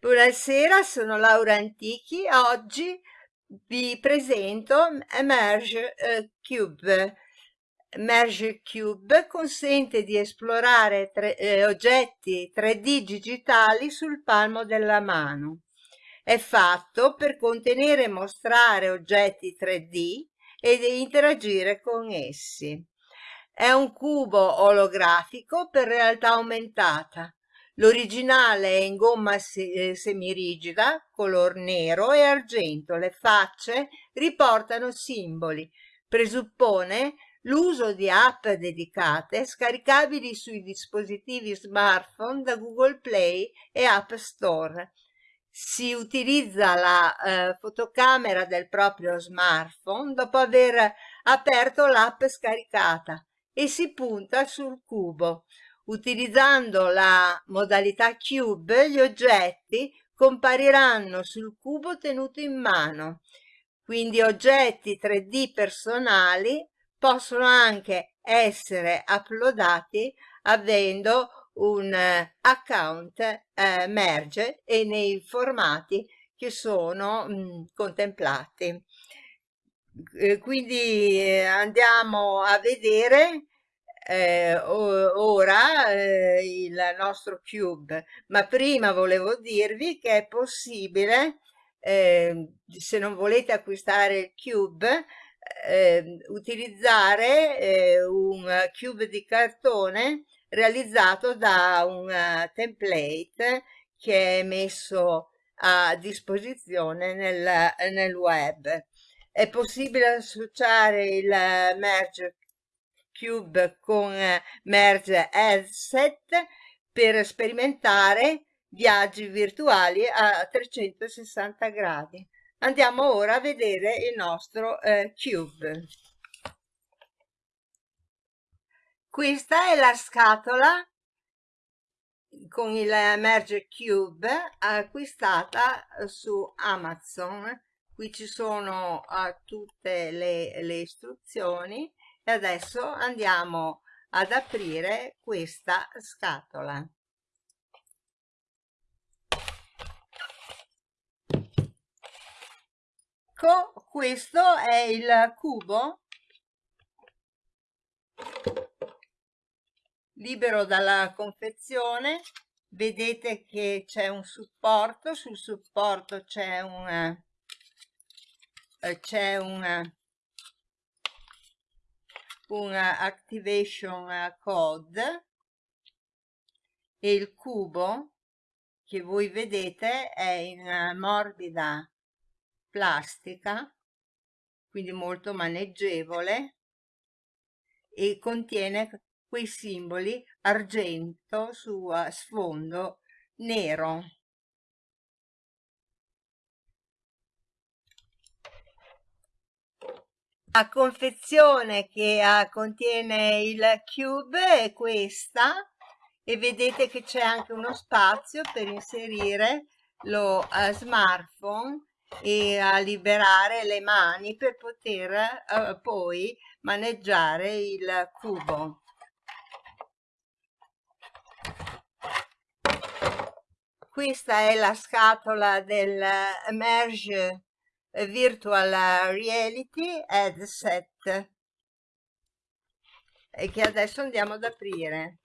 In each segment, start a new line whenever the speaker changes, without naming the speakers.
Buonasera, sono Laura Antichi. Oggi vi presento Merge eh, Cube. Merge Cube consente di esplorare tre, eh, oggetti 3D digitali sul palmo della mano. È fatto per contenere e mostrare oggetti 3D ed interagire con essi. È un cubo olografico per realtà aumentata L'originale è in gomma eh, semirigida, color nero e argento. Le facce riportano simboli. Presuppone l'uso di app dedicate scaricabili sui dispositivi smartphone da Google Play e App Store. Si utilizza la eh, fotocamera del proprio smartphone dopo aver aperto l'app scaricata e si punta sul cubo. Utilizzando la modalità Cube, gli oggetti compariranno sul cubo tenuto in mano. Quindi oggetti 3D personali possono anche essere uploadati avendo un eh, account eh, merge e nei formati che sono mh, mm, contemplati. Eh, quindi eh, andiamo a vedere eh, ora eh, il nostro cube. Ma prima volevo dirvi che è possibile eh, se non volete acquistare il cube eh, utilizzare eh, un cube di cartone realizzato da un uh, template che è messo a disposizione nel, nel web. È possibile associare il merge Cube con eh, Merge Headset per sperimentare viaggi virtuali a 360 gradi. Andiamo ora a vedere il nostro eh, Cube. Questa è la scatola con il Merge Cube acquistata su Amazon. Qui ci sono uh, tutte le, le istruzioni e adesso andiamo ad aprire questa scatola. Ecco questo è il cubo libero dalla confezione. Vedete che c'è un supporto sul supporto c'è un eh, c'è un un activation code e il cubo che voi vedete è in morbida plastica quindi molto maneggevole e contiene quei simboli argento su sfondo nero La confezione che uh, contiene il cube è questa e vedete che c'è anche uno spazio per inserire lo uh, smartphone e a uh, liberare le mani per poter uh, poi maneggiare il cubo. Questa è la scatola del Merge virtual reality headset. Che adesso andiamo ad aprire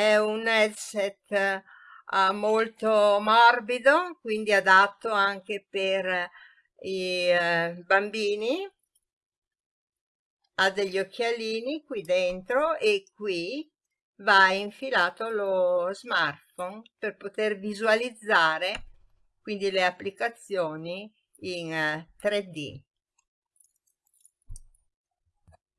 è un headset uh, molto morbido quindi adatto anche per i uh, bambini. Ha degli occhialini qui dentro e qui va infilato lo smartphone per poter visualizzare quindi le applicazioni in uh, 3D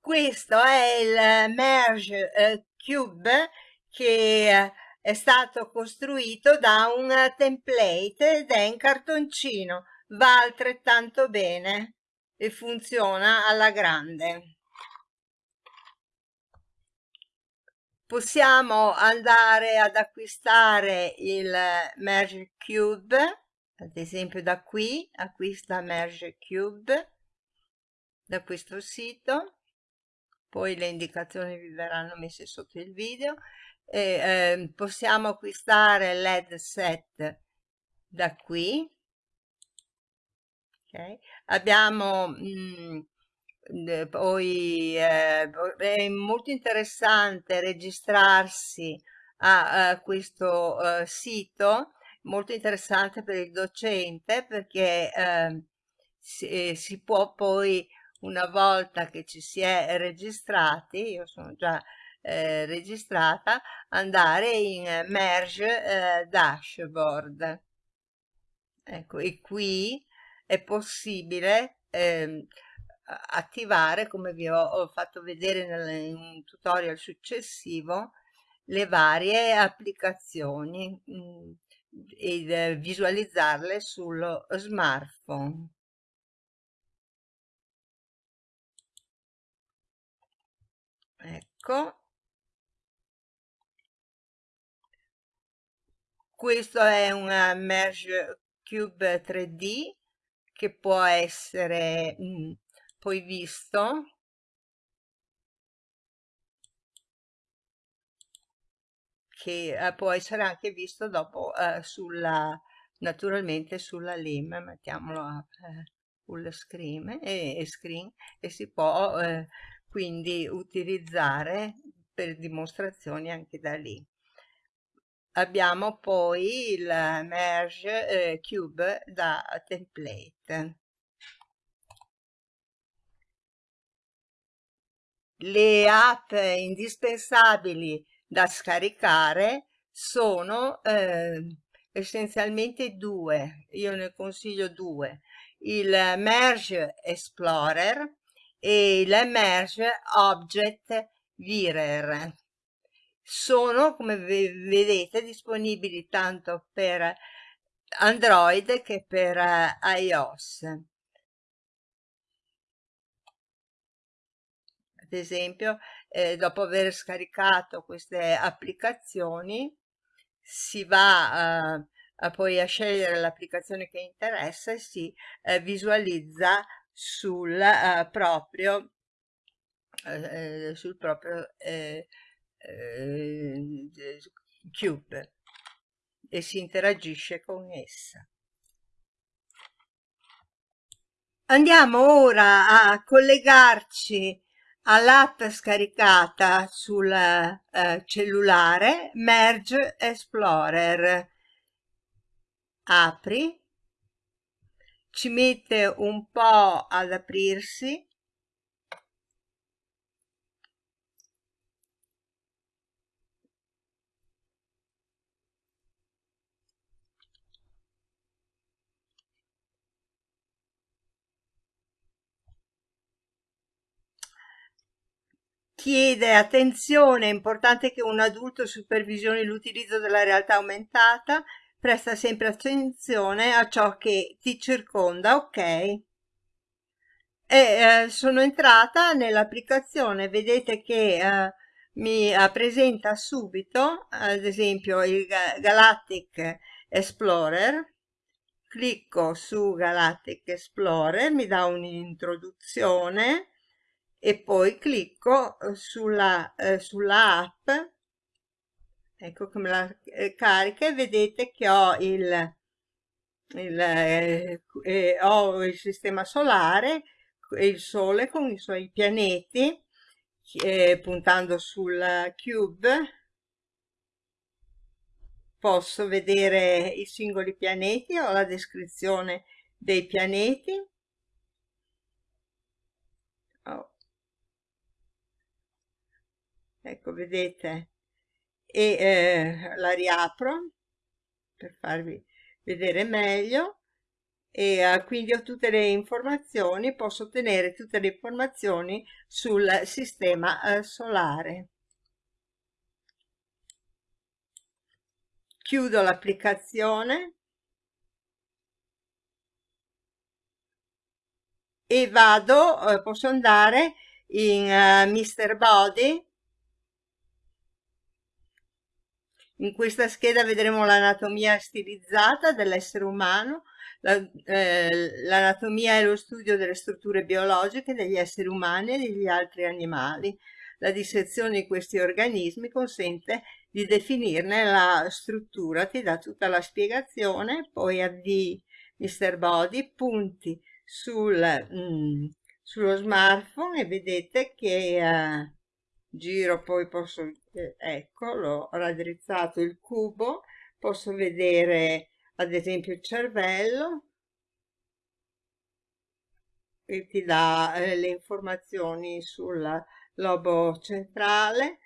questo è il Merge uh, Cube che è stato costruito da un template ed è in cartoncino, va altrettanto bene. e funziona alla grande. Possiamo andare ad acquistare il Merge Cube, ad esempio da qui, acquista Merge Cube, da questo sito, poi le indicazioni vi verranno messe sotto il video, e, eh, possiamo acquistare LED set da qui, okay. abbiamo mh, mm, poi eh, è molto interessante registrarsi a, a questo uh, sito molto interessante per il docente perché eh, si, si, può poi una volta che ci si è registrati io sono già eh, registrata andare in merge eh, dashboard. Ecco e qui è possibile eh, attivare come vi ho, ho fatto vedere nel, in un tutorial successivo le varie applicazioni mh, mm, e eh, visualizzarle sullo smartphone. Ecco questo è un merge cube 3d che può essere mh, mm, poi visto. Che eh, può essere anche visto dopo eh, sulla naturalmente sulla LIM mettiamolo a eh, full screen e, e, screen e si può eh, quindi utilizzare per dimostrazioni anche da lì abbiamo poi il merge eh, cube da template. Le app indispensabili da scaricare sono eh, essenzialmente due. Io ne consiglio due. Il merge explorer e il merge object virer sono come vedete disponibili tanto per Android che per uh, iOS. Ad esempio, eh, dopo aver scaricato queste applicazioni, si va uh, a poi a scegliere l'applicazione che interessa e si uh, visualizza sul proprio, sul proprio eh, Cube e si interagisce con essa. Andiamo ora a collegarci all'app scaricata sul eh, cellulare Merge Explorer. Apri, ci mette un po' ad aprirsi chiede attenzione, è importante che un adulto supervisioni l'utilizzo della realtà aumentata, presta sempre attenzione a ciò che ti circonda, ok? E eh, sono entrata nell'applicazione, vedete che eh, mi uh, presenta subito, ad esempio, il Galactic Explorer, clicco su Galactic Explorer, mi dà un'introduzione, e poi clicco eh, sulla, eh, sulla app. Ecco come la eh, carica e vedete che ho il, il, eh, eh, ho il sistema solare il sole con i suoi pianeti eh, puntando sul cube. Posso vedere i singoli pianeti ho la descrizione dei pianeti ecco vedete? E eh, la riapro per farvi vedere meglio. E eh, quindi ho tutte le informazioni posso ottenere tutte le informazioni sul sistema eh, solare. Chiudo l'applicazione. E vado, eh, posso andare in uh, Mr. Body in questa scheda vedremo l'anatomia stilizzata dell'essere umano l'anatomia la, eh, è lo studio delle strutture biologiche degli esseri umani e degli altri animali la dissezione di questi organismi consente di definirne la struttura ti dà tutta la spiegazione poi avvii Mr. Body punti sul, mm, sullo smartphone e vedete che eh, giro poi posso eh, ecco l'ho raddrizzato il cubo posso vedere ad esempio il cervello. Che ti dà eh, le informazioni sul lobo centrale.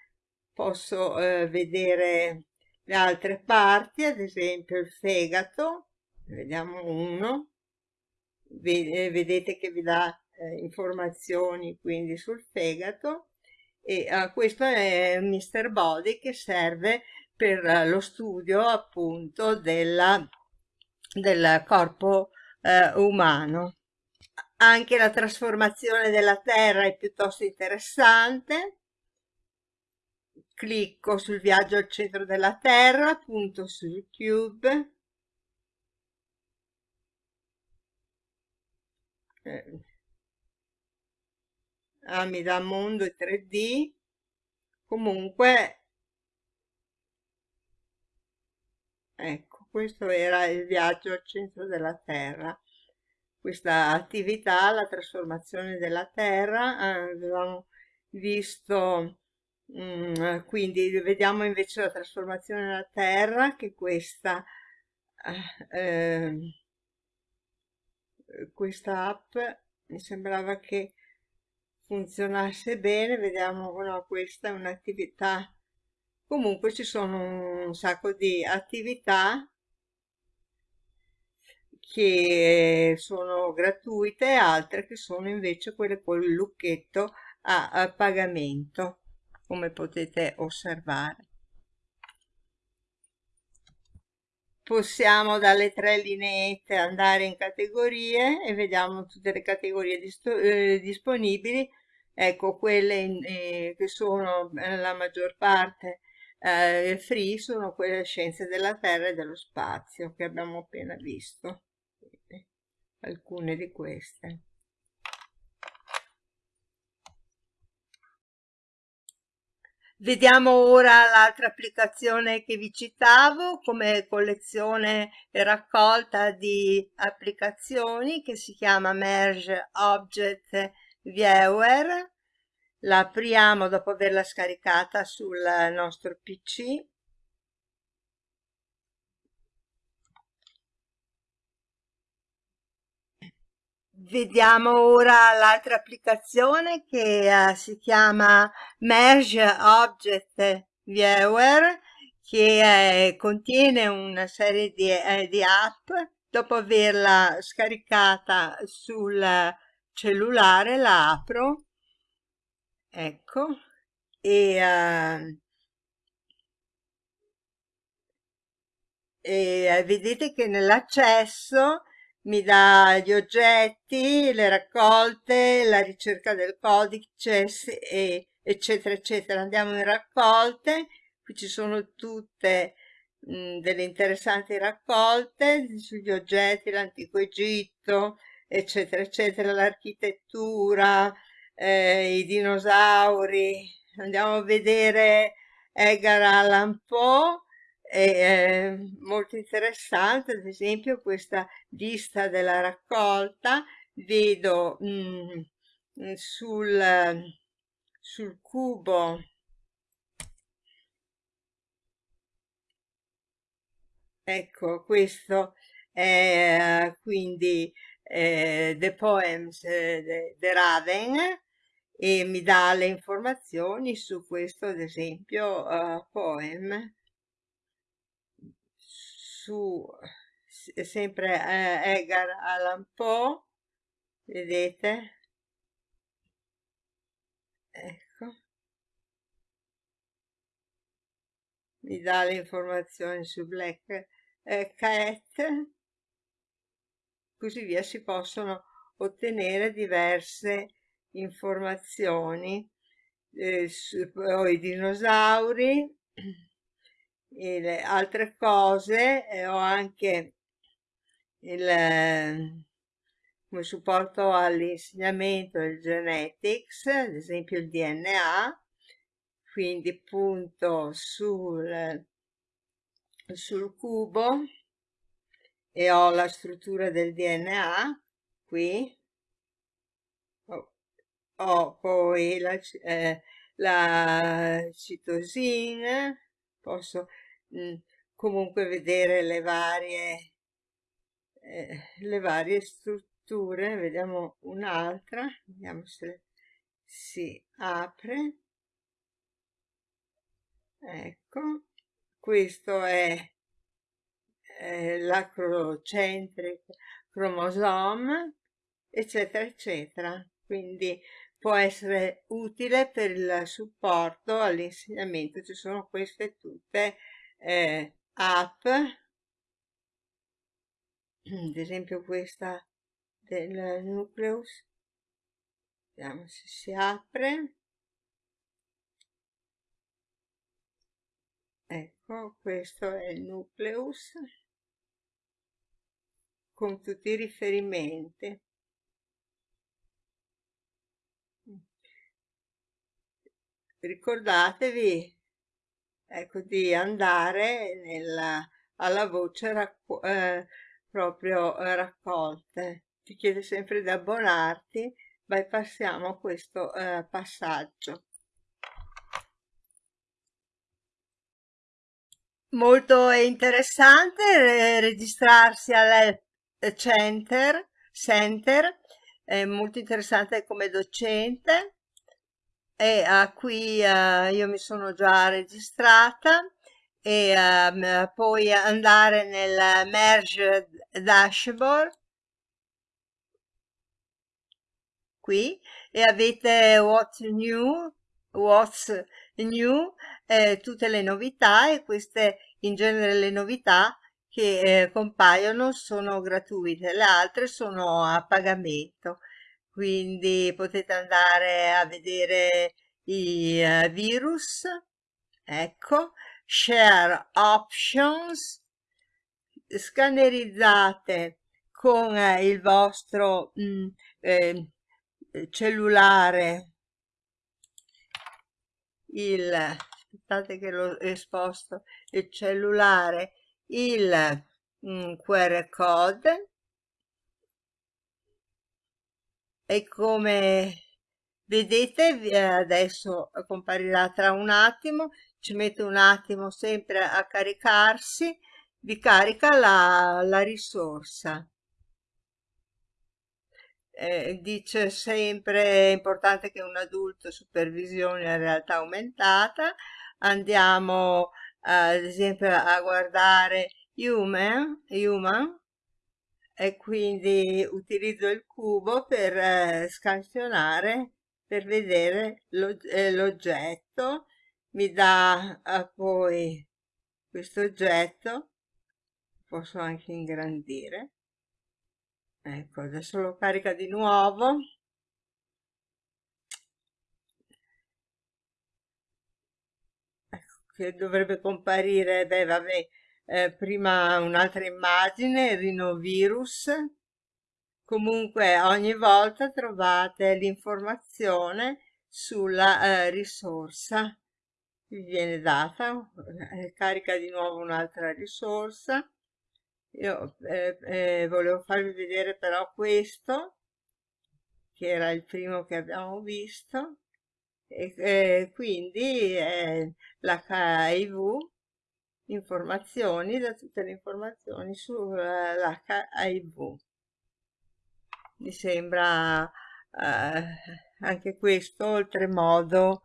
Posso eh, vedere le altre parti ad esempio il fegato. Vediamo uno. Vedete che vi dà eh, informazioni quindi sul fegato e uh, questo è Mr. Body che serve per uh, lo studio appunto della, del corpo uh, umano. Anche la trasformazione della Terra è piuttosto interessante. Clicco sul viaggio al centro della Terra, punto sul cube. Eh ah, mi dà mondo e 3D comunque ecco questo era il viaggio al centro della terra. Questa attività la trasformazione della terra eh, avevamo visto mm, quindi vediamo invece la trasformazione della terra che questa eh, questa app mi sembrava che funzionasse bene vediamo no, questa è un'attività. Comunque ci sono un sacco di attività che sono gratuite e altre che sono invece quelle con il lucchetto a, a pagamento come potete osservare possiamo dalle tre lineette andare in categorie e vediamo tutte le categorie eh, disponibili. Ecco quelle in, eh, che sono eh, la maggior parte eh, free sono quelle scienze della terra e dello spazio che abbiamo appena visto. Alcune di queste Vediamo ora l'altra applicazione che vi citavo come collezione e raccolta di applicazioni che si chiama Merge Object Viewer. La apriamo dopo averla scaricata sul nostro PC Vediamo ora l'altra applicazione che uh, si chiama Merge Object Viewer che eh, contiene una serie di, eh, di, app. Dopo averla scaricata sul cellulare la apro, ecco, e, uh, e vedete che nell'accesso mi dà gli oggetti, le raccolte, la ricerca del codice, e, eccetera, eccetera. Andiamo in raccolte, qui ci sono tutte mh, delle interessanti raccolte sugli oggetti, l'antico Egitto, eccetera, eccetera, l'architettura, eh, i dinosauri. Andiamo a vedere Edgar Allan Poe, è molto interessante ad esempio questa lista della raccolta. Vedo mh, mm, sul, sul cubo ecco questo è quindi eh, The Poems eh, The Raven e mi dà le informazioni su questo ad esempio uh, poem su sempre eh, Edgar Allan Poe vedete? Ecco. Mi dà le informazioni su Black eh, Cat. Così via si possono ottenere diverse informazioni eh, sui dinosauri le altre cose e ho anche il come supporto all'insegnamento del genetics ad esempio il DNA quindi punto sul sul cubo e ho la struttura del DNA qui. Ho, ho poi la, eh, la citosina posso mh, mm, comunque vedere le varie eh, le varie strutture vediamo un'altra vediamo se si apre. Ecco questo è eh, l'acrocentric cromosome eccetera eccetera. Quindi può essere utile per il supporto all'insegnamento ci sono queste tutte eh, app. Ad esempio questa del nucleus. Vediamo se si apre. Ecco questo è il nucleus. Con tutti i riferimenti. Ricordatevi ecco di andare nella, alla voce racco eh, proprio eh, raccolte. Ti chiede sempre di abbonarti bypassiamo questo eh, passaggio. Molto interessante registrarsi al center, center. È molto interessante come docente e a qui uh, io mi sono già registrata e um, poi andare nel merge dashboard. Qui. E avete what's new what's new eh, tutte le novità e queste in genere le novità che eh, compaiono sono gratuite le altre sono a pagamento quindi potete andare a vedere i uh, virus ecco share options scannerizzate con eh, il vostro mh, mm, eh, cellulare. Il aspettate che l'ho esposto il cellulare il mh, mm, QR code e come vedete eh, adesso comparirà tra un attimo ci mette un attimo sempre a caricarsi vi carica la, la risorsa. Eh, dice sempre è importante che un adulto supervisioni la realtà aumentata andiamo ad esempio a guardare human, human e quindi utilizzo il cubo per eh, scansionare per vedere eh, l'oggetto mi dà eh, poi questo oggetto posso anche ingrandire. Ecco adesso lo carica di nuovo. Ecco che dovrebbe comparire beh vabbè eh, prima un'altra immagine rinovirus. Comunque ogni volta trovate l'informazione sulla eh, risorsa. Vi viene data eh, carica di nuovo un'altra risorsa. Io eh, eh, volevo farvi vedere però questo che era il primo che abbiamo visto. E eh, quindi l'HIV informazioni da tutte le informazioni sull'HIV mi sembra eh, anche questo oltremodo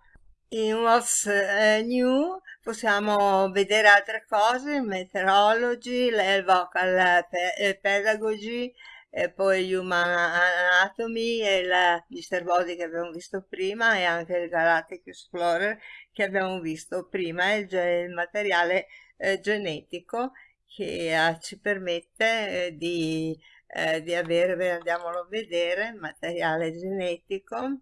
in What's uh, New possiamo vedere altre cose, Meteorology, Vocal Pedagogy, e poi Human Anatomy e il Mr. Body che abbiamo visto prima e anche il Galactic Explorer che abbiamo visto prima, il, il materiale eh, genetico che eh, ci permette eh, di eh, di avere, andiamolo a vedere, materiale genetico,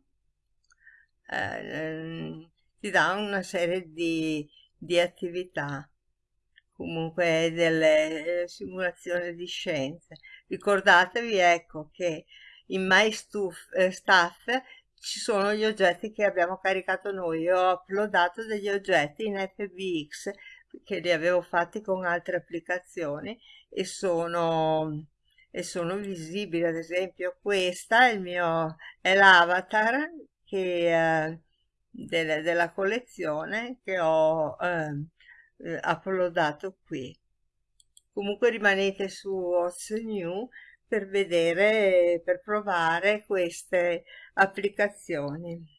eh, ti dà una serie di, di attività comunque delle eh, simulazioni di scienze. Ricordatevi ecco che in My Stuff, eh, ci sono gli oggetti che abbiamo caricato noi. Io ho uploadato degli oggetti in FBX che li avevo fatti con altre applicazioni e sono, e sono visibili. Ad esempio questa è il mio è l'avatar eh, delle, della collezione che ho eh, uploadato qui. Comunque rimanete su Oz New per vedere, per provare queste applicazioni.